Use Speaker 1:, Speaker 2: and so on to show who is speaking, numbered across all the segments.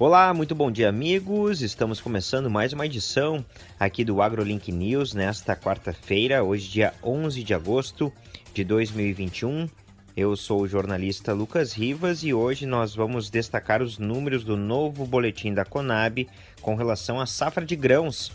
Speaker 1: Olá, muito bom dia, amigos. Estamos começando mais uma edição aqui do AgroLink News nesta quarta-feira, hoje, dia 11 de agosto de 2021. Eu sou o jornalista Lucas Rivas e hoje nós vamos destacar os números do novo boletim da Conab com relação à safra de grãos.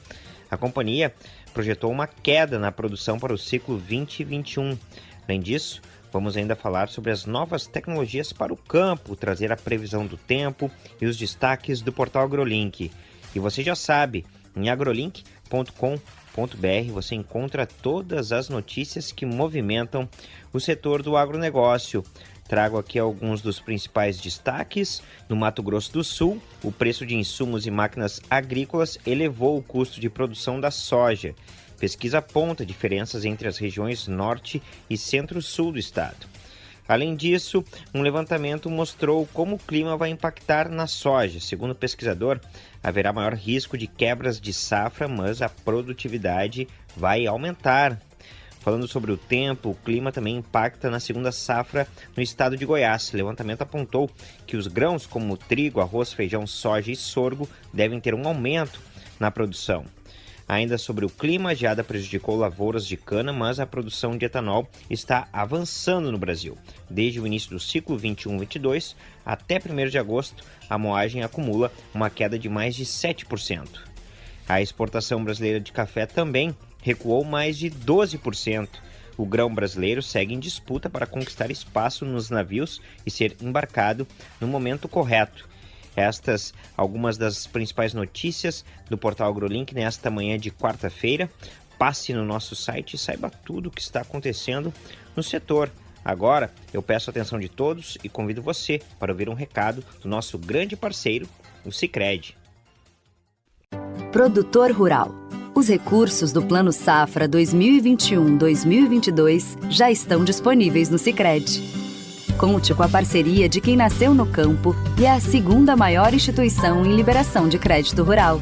Speaker 1: A companhia projetou uma queda na produção para o ciclo 2021. Além disso, Vamos ainda falar sobre as novas tecnologias para o campo, trazer a previsão do tempo e os destaques do portal AgroLink. E você já sabe, em agrolink.com.br você encontra todas as notícias que movimentam o setor do agronegócio. Trago aqui alguns dos principais destaques. No Mato Grosso do Sul, o preço de insumos e máquinas agrícolas elevou o custo de produção da soja. Pesquisa aponta diferenças entre as regiões norte e centro-sul do estado. Além disso, um levantamento mostrou como o clima vai impactar na soja. Segundo o pesquisador, haverá maior risco de quebras de safra, mas a produtividade vai aumentar. Falando sobre o tempo, o clima também impacta na segunda safra no estado de Goiás. O levantamento apontou que os grãos como trigo, arroz, feijão, soja e sorgo devem ter um aumento na produção. Ainda sobre o clima, a geada prejudicou lavouras de cana, mas a produção de etanol está avançando no Brasil. Desde o início do ciclo 21-22 até 1 de agosto, a moagem acumula uma queda de mais de 7%. A exportação brasileira de café também recuou mais de 12%. O grão brasileiro segue em disputa para conquistar espaço nos navios e ser embarcado no momento correto. Estas algumas das principais notícias do portal AgroLink nesta manhã de quarta-feira. Passe no nosso site e saiba tudo o que está acontecendo no setor. Agora, eu peço a atenção de todos e convido você para ouvir um recado do nosso grande parceiro, o Sicredi.
Speaker 2: Produtor Rural. Os recursos do Plano Safra 2021-2022 já estão disponíveis no Sicredi Conte com a parceria de quem nasceu no campo e é a segunda maior instituição em liberação de crédito rural.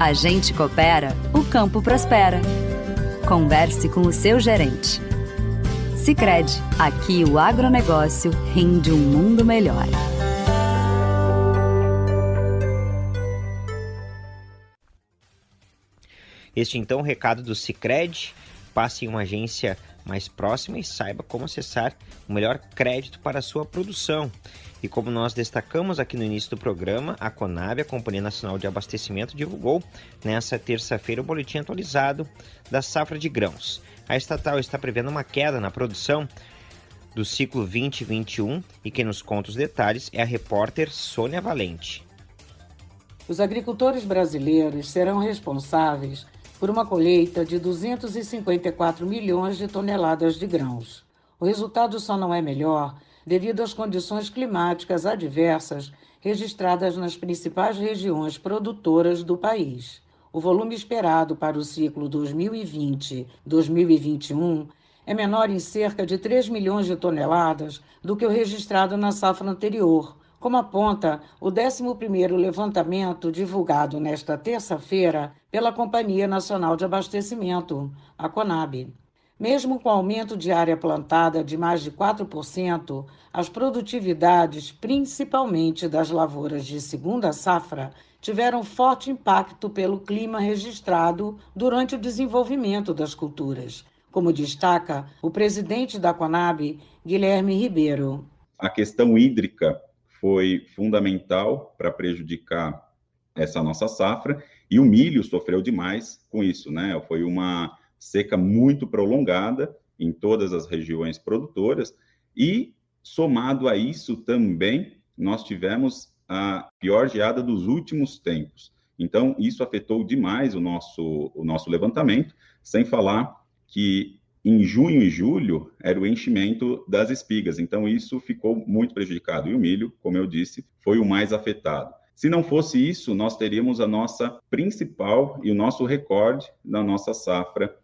Speaker 2: A gente coopera, o campo prospera. Converse com o seu gerente. Sicredi, aqui o agronegócio rende um mundo melhor.
Speaker 1: Este então o recado do Sicredi. Passe em uma agência mais próxima e saiba como acessar o melhor crédito para a sua produção. E como nós destacamos aqui no início do programa, a Conab, a Companhia Nacional de Abastecimento, divulgou nesta terça-feira o boletim atualizado da safra de grãos. A estatal está prevendo uma queda na produção do ciclo 2021 e quem nos conta os detalhes é a repórter Sônia Valente.
Speaker 3: Os agricultores brasileiros serão responsáveis por uma colheita de 254 milhões de toneladas de grãos. O resultado só não é melhor devido às condições climáticas adversas registradas nas principais regiões produtoras do país. O volume esperado para o ciclo 2020-2021 é menor em cerca de 3 milhões de toneladas do que o registrado na safra anterior, como aponta o 11º levantamento divulgado nesta terça-feira pela Companhia Nacional de Abastecimento, a Conab. Mesmo com aumento de área plantada de mais de 4%, as produtividades, principalmente das lavouras de segunda safra, tiveram forte impacto pelo clima registrado durante o desenvolvimento das culturas, como destaca o presidente da Conab, Guilherme Ribeiro.
Speaker 4: A questão hídrica foi fundamental para prejudicar essa nossa safra e o milho sofreu demais com isso, né? Foi uma seca muito prolongada em todas as regiões produtoras e somado a isso também nós tivemos a pior geada dos últimos tempos. Então isso afetou demais o nosso o nosso levantamento, sem falar que em junho e julho era o enchimento das espigas, então isso ficou muito prejudicado. E o milho, como eu disse, foi o mais afetado. Se não fosse isso, nós teríamos a nossa principal e o nosso recorde na nossa safra.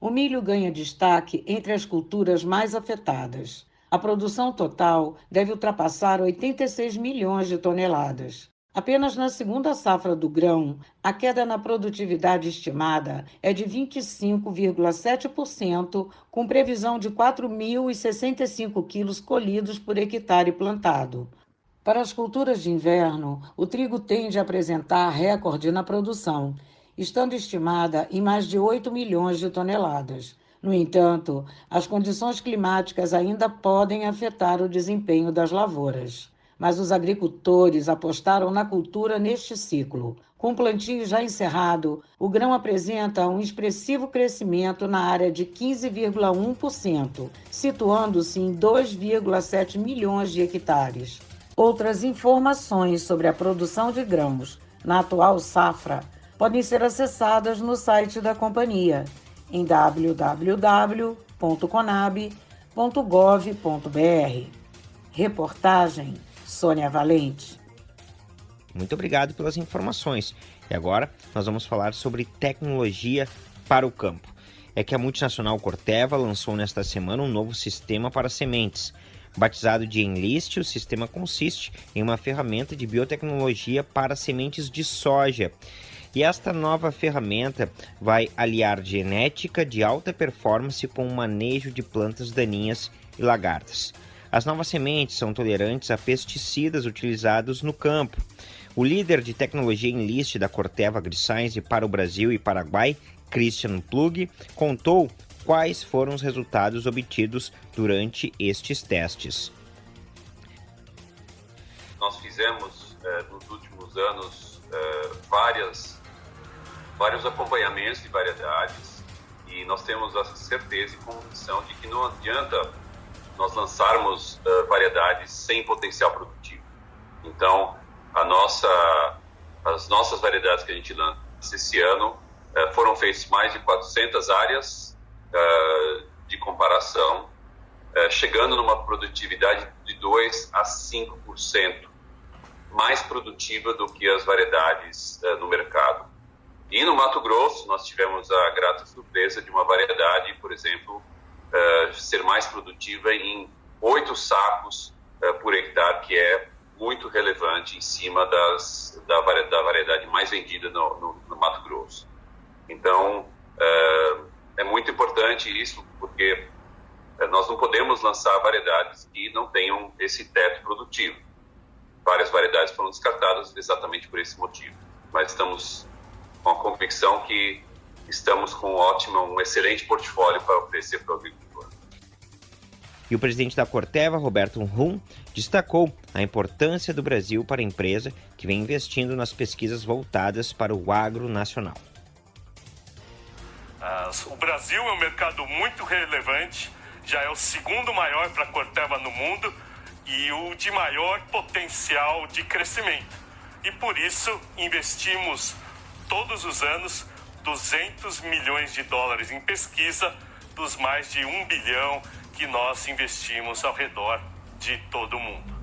Speaker 3: O milho ganha destaque entre as culturas mais afetadas. A produção total deve ultrapassar 86 milhões de toneladas. Apenas na segunda safra do grão, a queda na produtividade estimada é de 25,7%, com previsão de 4.065 quilos colhidos por hectare plantado. Para as culturas de inverno, o trigo tende a apresentar recorde na produção, estando estimada em mais de 8 milhões de toneladas. No entanto, as condições climáticas ainda podem afetar o desempenho das lavouras. Mas os agricultores apostaram na cultura neste ciclo. Com o plantio já encerrado, o grão apresenta um expressivo crescimento na área de 15,1%, situando-se em 2,7 milhões de hectares. Outras informações sobre a produção de grãos na atual safra podem ser acessadas no site da companhia em www.conab.gov.br. Reportagem Sônia Valente.
Speaker 1: Muito obrigado pelas informações. E agora nós vamos falar sobre tecnologia para o campo. É que a multinacional Corteva lançou nesta semana um novo sistema para sementes Batizado de Enlist, o sistema consiste em uma ferramenta de biotecnologia para sementes de soja. E esta nova ferramenta vai aliar genética de alta performance com o manejo de plantas daninhas e lagartas. As novas sementes são tolerantes a pesticidas utilizados no campo. O líder de tecnologia Enlist da Corteva AgriScience para o Brasil e Paraguai, Christian Plug, contou quais foram os resultados obtidos durante estes testes.
Speaker 5: Nós fizemos eh, nos últimos anos eh, várias, vários acompanhamentos de variedades e nós temos a certeza e convicção de que não adianta nós lançarmos eh, variedades sem potencial produtivo. Então, a nossa, as nossas variedades que a gente lança esse ano foram feitas mais de 400 áreas uh, de comparação, uh, chegando numa produtividade de 2 a 5% mais produtiva do que as variedades uh, no mercado. E no Mato Grosso, nós tivemos a grata surpresa de uma variedade, por exemplo, ser mais produtiva em oito sacos por hectare, que é muito relevante em cima das, da, variedade mais vendida no, no, no Mato Grosso. Então, uh, é muito importante isso, porque eh, nós não podemos lançar variedades que não tenham esse teto produtivo. Várias variedades foram descartadas exatamente por esse motivo. Mas estamos com a convicção que estamos com um ótimo, um excelente portfólio para oferecer para o agricultor.
Speaker 1: E o presidente da Corteva, Roberto Rum, destacou a importância do Brasil para a empresa que vem investindo nas pesquisas voltadas para o agro nacional.
Speaker 6: O Brasil é um mercado muito relevante, já é o segundo maior para a Corteva no mundo e o de maior potencial de crescimento. E por isso investimos todos os anos 200 milhões de dólares em pesquisa dos mais de um bilhão que nós investimos ao redor de todo o mundo.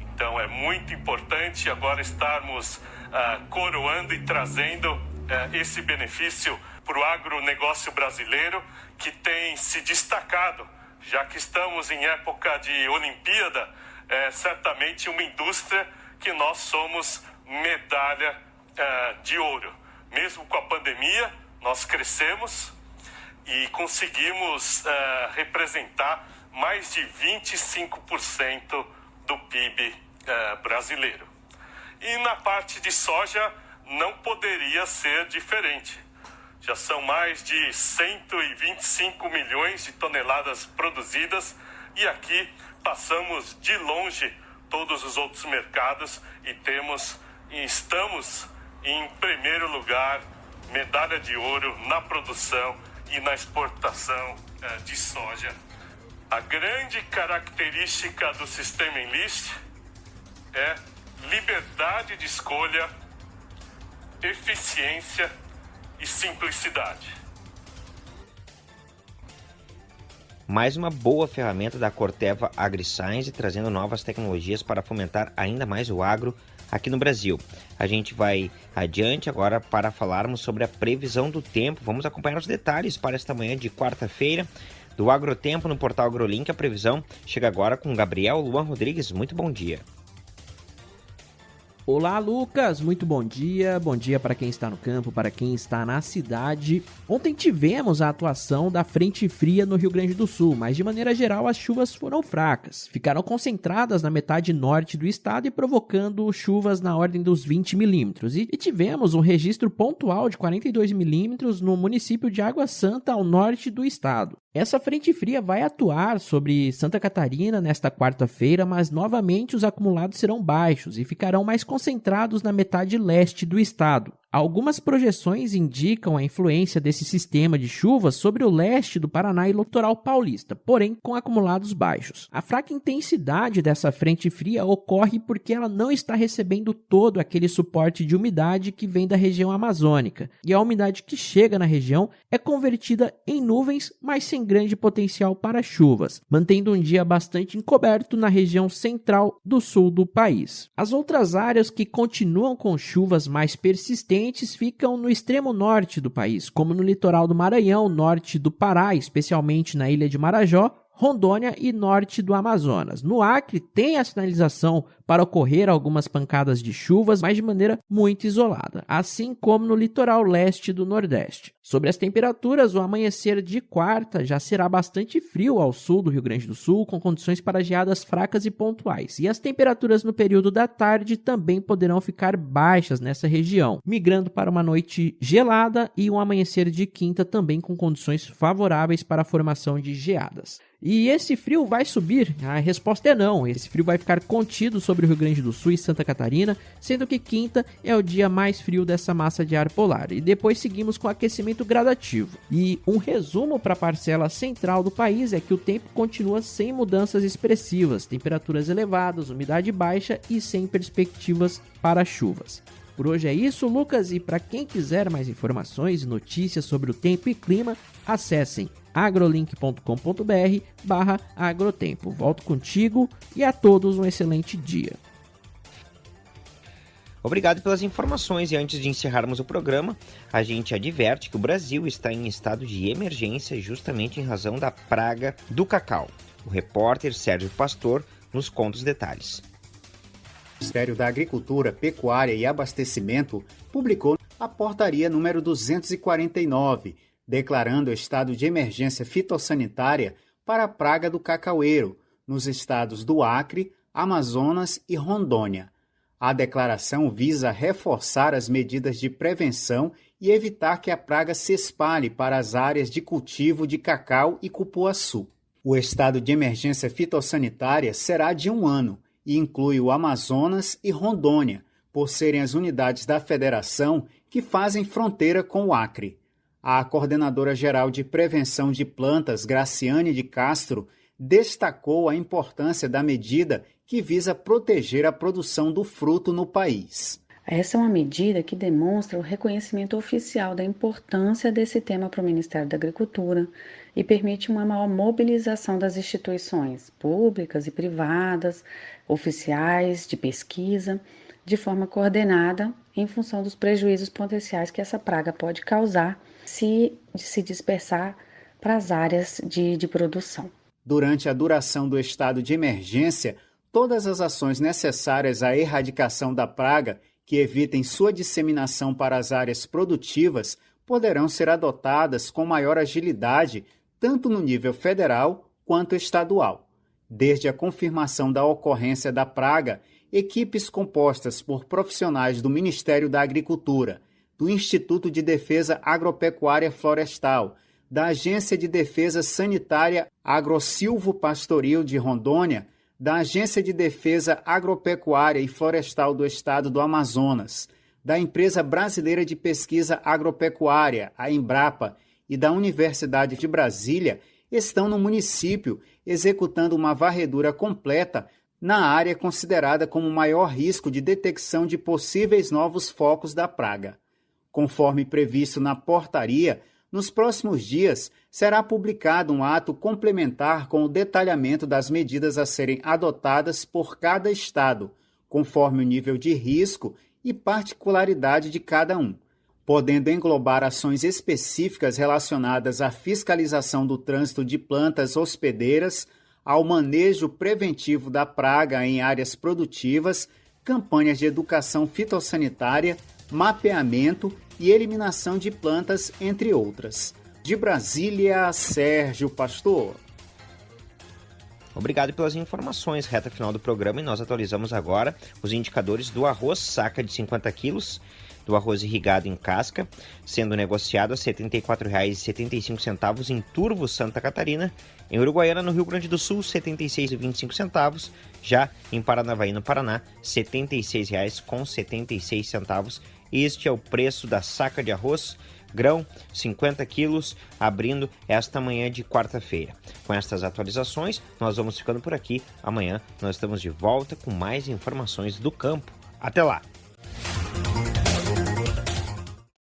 Speaker 6: Então é muito importante agora estarmos uh, coroando e trazendo uh, esse benefício para o agronegócio brasileiro, que tem se destacado, já que estamos em época de Olimpíada, é certamente uma indústria que nós somos medalha é, de ouro. Mesmo com a pandemia, nós crescemos e conseguimos é, representar mais de 25% do PIB é, brasileiro. E na parte de soja não poderia ser diferente. Já são mais de 125 milhões de toneladas produzidas e aqui passamos de longe todos os outros mercados e temos e estamos em primeiro lugar, medalha de ouro na produção e na exportação eh, de soja. A grande característica do sistema Enlist é liberdade de escolha, eficiência e simplicidade.
Speaker 1: Mais uma boa ferramenta da Corteva AgriScience, trazendo novas tecnologias para fomentar ainda mais o agro aqui no Brasil. A gente vai adiante agora para falarmos sobre a previsão do tempo. Vamos acompanhar os detalhes para esta manhã de quarta-feira do Agrotempo no portal AgroLink. A previsão chega agora com Gabriel Luan Rodrigues. Muito bom dia.
Speaker 7: Olá, Lucas. Muito bom dia. Bom dia para quem está no campo, para quem está na cidade. Ontem tivemos a atuação da frente fria no Rio Grande do Sul, mas de maneira geral as chuvas foram fracas. Ficaram concentradas na metade norte do estado e provocando chuvas na ordem dos 20 milímetros. E tivemos um registro pontual de 42 milímetros no município de Água Santa, ao norte do estado. Essa frente fria vai atuar sobre Santa Catarina nesta quarta-feira, mas novamente os acumulados serão baixos e ficarão mais concentrados na metade leste do estado. Algumas projeções indicam a influência desse sistema de chuvas sobre o leste do Paraná e litoral paulista, porém com acumulados baixos. A fraca intensidade dessa frente fria ocorre porque ela não está recebendo todo aquele suporte de umidade que vem da região amazônica, e a umidade que chega na região é convertida em nuvens, mas sem grande potencial para chuvas, mantendo um dia bastante encoberto na região central do sul do país. As outras áreas que continuam com chuvas mais persistentes ficam no extremo norte do país, como no litoral do Maranhão, norte do Pará, especialmente na ilha de Marajó, Rondônia e norte do Amazonas. No Acre, tem a sinalização para ocorrer algumas pancadas de chuvas, mas de maneira muito isolada, assim como no litoral leste do Nordeste. Sobre as temperaturas, o amanhecer de quarta já será bastante frio ao sul do Rio Grande do Sul, com condições para geadas fracas e pontuais. E as temperaturas no período da tarde também poderão ficar baixas nessa região, migrando para uma noite gelada e um amanhecer de quinta também com condições favoráveis para a formação de geadas. E esse frio vai subir? A resposta é não. Esse frio vai ficar contido sobre o Rio Grande do Sul e Santa Catarina, sendo que quinta é o dia mais frio dessa massa de ar polar. E depois seguimos com aquecimento gradativo. E um resumo para a parcela central do país é que o tempo continua sem mudanças expressivas, temperaturas elevadas, umidade baixa e sem perspectivas para chuvas. Por hoje é isso, Lucas, e para quem quiser mais informações e notícias sobre o tempo e clima, acessem agrolink.com.br barra agrotempo. Volto contigo e a todos um excelente dia.
Speaker 1: Obrigado pelas informações e antes de encerrarmos o programa, a gente adverte que o Brasil está em estado de emergência justamente em razão da praga do cacau. O repórter Sérgio Pastor nos conta os detalhes.
Speaker 8: Ministério da Agricultura, Pecuária e Abastecimento publicou a portaria número 249, declarando estado de emergência fitossanitária para a praga do cacaueiro nos estados do Acre, Amazonas e Rondônia. A declaração visa reforçar as medidas de prevenção e evitar que a praga se espalhe para as áreas de cultivo de cacau e cupuaçu. O estado de emergência fitossanitária será de um ano e inclui o Amazonas e Rondônia, por serem as unidades da federação que fazem fronteira com o Acre. A coordenadora geral de prevenção de plantas, Graciane de Castro, destacou a importância da medida que visa proteger a produção do fruto no país.
Speaker 9: Essa é uma medida que demonstra o reconhecimento oficial da importância desse tema para o Ministério da Agricultura e permite uma maior mobilização das instituições públicas e privadas, oficiais de pesquisa, de forma coordenada em função dos prejuízos potenciais que essa praga pode causar se, se dispersar para as áreas de, de produção.
Speaker 8: Durante a duração do estado de emergência, todas as ações necessárias à erradicação da praga que evitem sua disseminação para as áreas produtivas poderão ser adotadas com maior agilidade, tanto no nível federal quanto estadual. Desde a confirmação da ocorrência da praga, equipes compostas por profissionais do Ministério da Agricultura, do Instituto de Defesa Agropecuária Florestal, da Agência de Defesa Sanitária Agrosilvo Pastoril de Rondônia, da Agência de Defesa Agropecuária e Florestal do Estado do Amazonas, da Empresa Brasileira de Pesquisa Agropecuária, a Embrapa, e da Universidade de Brasília estão no município executando uma varredura completa na área considerada como maior risco de detecção de possíveis novos focos da praga. Conforme previsto na portaria, nos próximos dias será publicado um ato complementar com o detalhamento das medidas a serem adotadas por cada estado, conforme o nível de risco e particularidade de cada um, podendo englobar ações específicas relacionadas à fiscalização do trânsito de plantas hospedeiras, ao manejo preventivo da praga em áreas produtivas, campanhas de educação fitossanitária, mapeamento e eliminação de plantas, entre outras. De Brasília, Sérgio Pastor.
Speaker 1: Obrigado pelas informações. Reta final do programa e nós atualizamos agora os indicadores do arroz saca de 50 quilos, do arroz irrigado em casca, sendo negociado a R$ 74,75 em Turvo, Santa Catarina. Em Uruguaiana, no Rio Grande do Sul, R$ 76,25. Já em Paranavaí, no Paraná, R$ 76,76. Este é o preço da saca de arroz grão 50 quilos, abrindo esta manhã de quarta-feira. Com estas atualizações, nós vamos ficando por aqui. Amanhã nós estamos de volta com mais informações do campo. Até lá!